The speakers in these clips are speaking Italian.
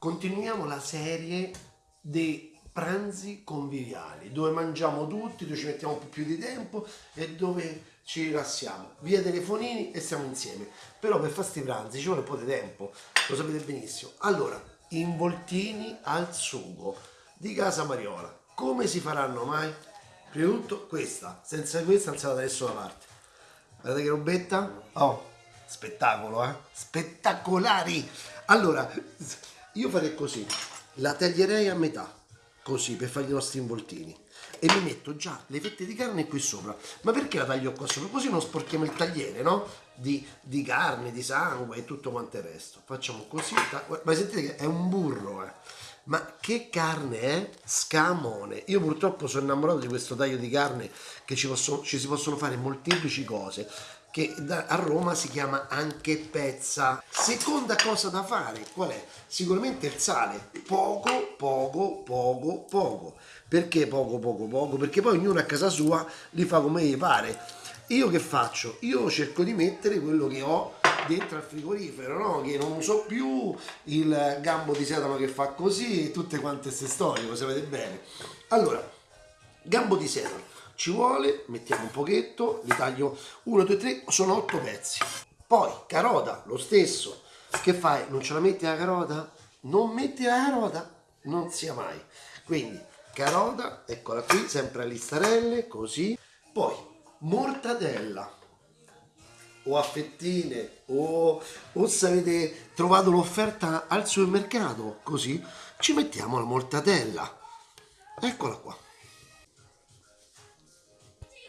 continuiamo la serie dei pranzi conviviali, dove mangiamo tutti, dove ci mettiamo un po' più di tempo e dove ci rilassiamo. Via telefonini e stiamo insieme. Però per fare questi pranzi ci vuole un po' di tempo, lo sapete benissimo. Allora, involtini al sugo di Casa Mariola. Come si faranno mai? Prima di tutto questa, senza questa non si va da nessuna parte. Guardate che robetta? Oh, spettacolo, eh? Spettacolari! Allora, io farei così, la taglierei a metà, così, per fare i nostri involtini. E mi metto già le fette di carne qui sopra. Ma perché la taglio qua sopra? Così non sporchiamo il tagliere, no? Di, di carne, di sangue e tutto quanto il resto. Facciamo così. Ma sentite che è un burro, eh? Ma che carne è? Scamone. Io purtroppo sono innamorato di questo taglio di carne che ci, posso, ci si possono fare molteplici cose che a Roma si chiama anche pezza. Seconda cosa da fare, qual è? Sicuramente il sale, poco, poco, poco, poco. Perché poco, poco, poco? Perché poi ognuno a casa sua li fa come gli pare. Io che faccio? Io cerco di mettere quello che ho dentro al frigorifero, no? Che non uso più il gambo di sedano che fa così e tutte quante queste storie, lo sapete bene. Allora, gambo di sedano ci vuole, mettiamo un pochetto, li taglio 1, 2, 3, sono 8 pezzi. Poi carota, lo stesso. Che fai? Non ce la metti la carota? Non metti la carota? Non sia mai. Quindi carota, eccola qui, sempre a listarelle, così. Poi mortadella o a fettine o, o se avete trovato l'offerta al supermercato, così ci mettiamo la mortadella. Eccola qua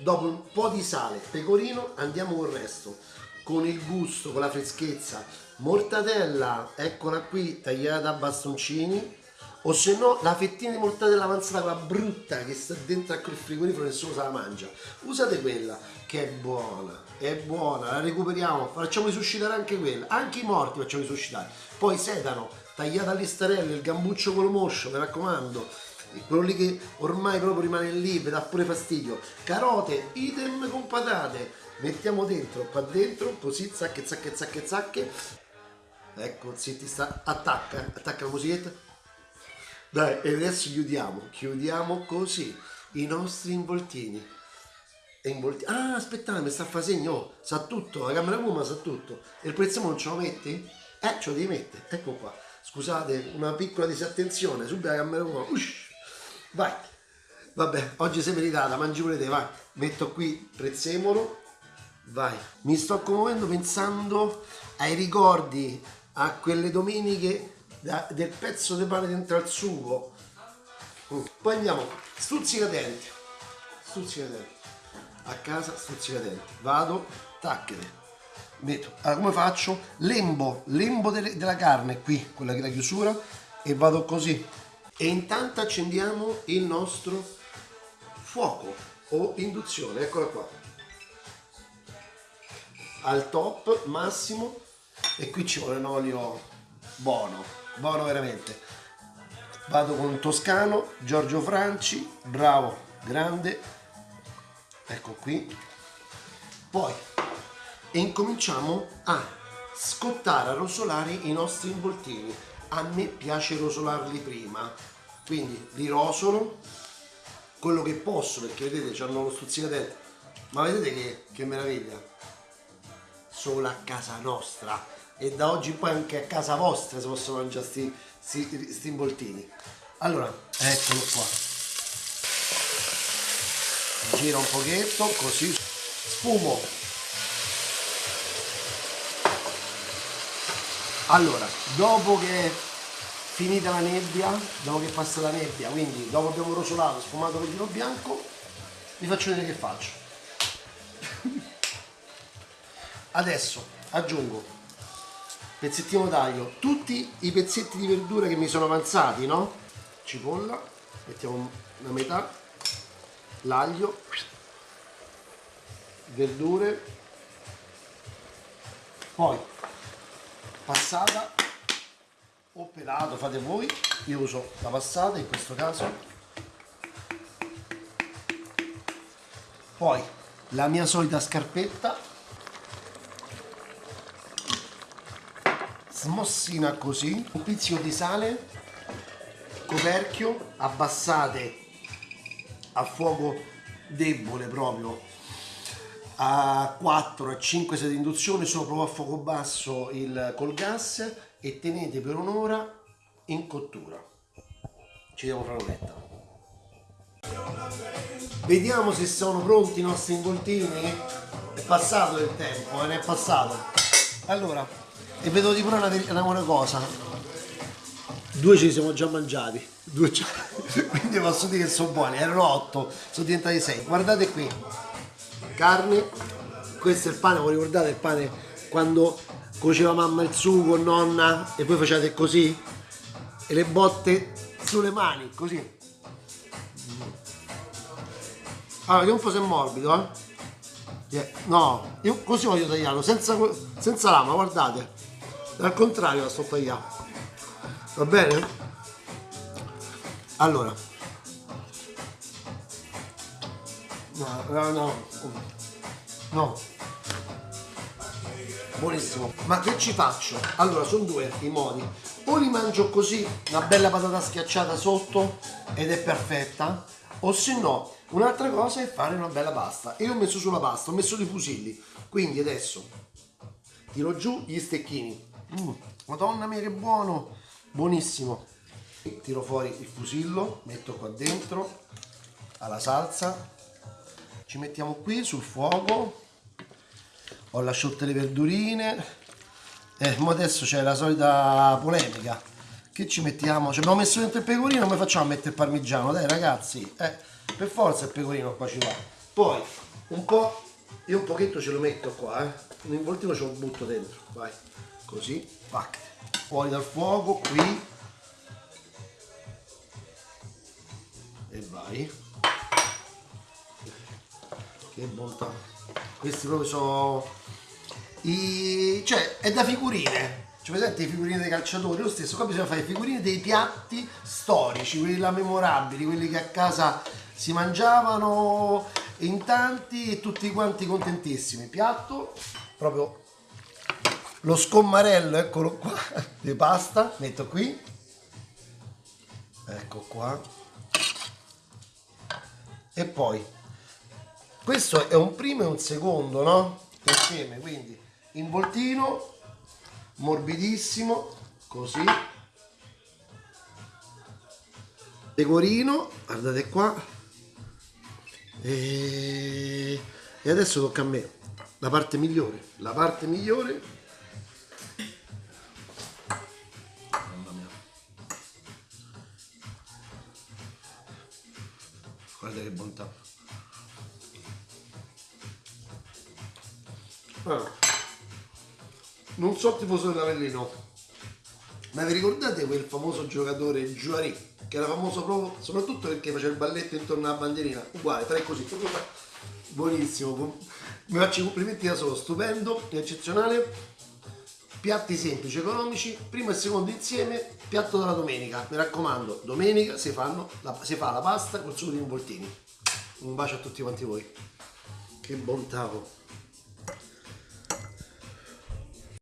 dopo un po' di sale, pecorino, andiamo col resto, con il gusto, con la freschezza, mortadella, eccola qui, tagliata a bastoncini, o se no la fettina di mortadella avanzata, quella brutta che sta dentro a quel frigorifero nessuno se la mangia, usate quella che è buona, è buona, la recuperiamo, facciamo risuscitare anche quella, anche i morti facciamo risuscitare, poi sedano, tagliata alle starelle, il gambuccio con lo moscio, mi raccomando, quello lì che ormai proprio rimane lì, vi dà pure fastidio. Carote, idem con patate, mettiamo dentro, qua dentro, così, zacche, zacche, zacche, zacche. Ecco, zitti, sta, attacca, attacca la musichetta. Dai, e adesso chiudiamo, chiudiamo così i nostri involtini. Involti ah, aspettate, mi sta a fare segno, oh, sa tutto, la camera Puma sa tutto. E il prezzemolo non ce lo metti? Eh, ce lo devi mettere, ecco qua. Scusate, una piccola disattenzione, subito la camera Puma, ush, vai. Vabbè oggi sei meritata mangi pure te vai. Metto qui prezzemolo vai. Mi sto commuovendo pensando ai ricordi a quelle domeniche da, del pezzo di pane dentro al sugo. Mm. poi andiamo. Stuzzicadenti stuzzicadenti a casa stuzzicadenti vado tacchete metto. Allora come faccio? Lembo lembo delle, della carne qui quella che è la chiusura e vado così e intanto accendiamo il nostro fuoco o induzione, eccola qua. Al top massimo e qui ci vuole un olio buono buono veramente. Vado con un toscano Giorgio Franci bravo grande. Ecco qui. Poi incominciamo a scottare a rosolare i nostri involtini. A me piace rosolarli prima quindi li rosolo quello che posso perché vedete hanno lo stuzzicadente ma vedete che, che meraviglia? Solo a casa nostra. E da oggi poi anche a casa vostra si possono mangiare sti, sti, sti involtini allora eccolo qua. Gira un pochetto così. Sfumo allora dopo che finita la nebbia, dopo che passa la nebbia, quindi dopo abbiamo rosolato, sfumato il vino bianco, vi faccio vedere che faccio. Adesso aggiungo pezzettino taglio, tutti i pezzetti di verdura che mi sono avanzati, no? Cipolla, mettiamo la metà, l'aglio, verdure, poi passata o pelato fate voi. Io uso la passata in questo caso. Poi la mia solita scarpetta. Smossina così, un pizzico di sale, coperchio, abbassate a fuoco debole proprio. A 4 a 5 sedi di induzione solo a fuoco basso il, col gas e tenete per un'ora in cottura. Ci vediamo fra un'oretta. Vediamo se sono pronti i nostri involtini. È passato il tempo, eh, ne è passato. Allora e vedo di pure una, una cosa. Due ci siamo già mangiati. Due quindi posso dire che sono buoni. Erano 8 sono diventati 6 guardate qui. Carne. Questo è il pane voi ricordate il pane quando cuoceva mamma il sugo nonna e poi facevate così e le botte sulle mani così allora vediamo un po' se è morbido eh yeah. no io così voglio tagliarlo senza, senza lama guardate al contrario la sto tagliando va bene? Allora. No, no, no. No. Buonissimo. Ma che ci faccio? Allora, sono due i modi. O li mangio così, una bella patata schiacciata sotto ed è perfetta, o se no, un'altra cosa è fare una bella pasta. Io ho messo sulla pasta, ho messo dei fusilli. Quindi adesso tiro giù gli stecchini. Mm, madonna mia che buono! Buonissimo tiro fuori il fusillo metto qua dentro alla salsa ci mettiamo qui sul fuoco ho lasciato le verdurine. E eh, adesso c'è la solita polemica. Che ci mettiamo? Ci abbiamo messo dentro il pecorino come facciamo a mettere il parmigiano? Dai ragazzi eh, per forza il pecorino qua ci va. Poi un po' io un pochetto ce lo metto qua eh. un involtino ce lo butto dentro vai. Così pac. fuori dal fuoco qui. E vai. Che bontà. Questi proprio sono i... cioè è da figurine. Cioè presente le figurine dei calciatori? Lo stesso qua bisogna fare figurine dei piatti storici quelli là memorabili quelli che a casa si mangiavano in tanti e tutti quanti contentissimi. Piatto proprio lo scommarello eccolo qua di pasta metto qui. Ecco qua. E poi questo è un primo e un secondo no? insieme quindi involtino morbidissimo così. Pecorino guardate qua. E, adesso tocca a me. La parte migliore la parte migliore. Guarda che bontà. Allora, non so tifoso dell'Avellino ma vi ricordate quel famoso giocatore Giuari che era famoso proprio soprattutto perché faceva il balletto intorno alla bandierina uguale, farei così buonissimo mi faccio i complimenti da solo stupendo, eccezionale piatti semplici, economici, primo e secondo insieme, piatto della domenica. Mi raccomando, domenica si, la, si fa la pasta con sugo di involtini. Un bacio a tutti quanti voi. Che bontà! Oh.